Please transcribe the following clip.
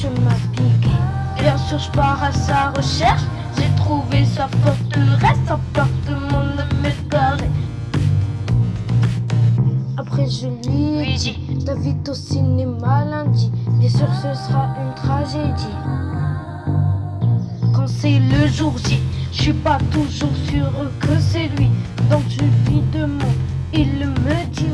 chemin piqué. Bien sûr, je pars à sa recherche. J'ai trouvé sa forteresse, appartement de mètres carrés. Après, je lui ai dit T'invite au cinéma lundi. Hein, Bien sûr, ce sera une tragédie. Quand c'est le jour J, je suis pas toujours sûr que c'est lui. Donc je lui demande, il me dit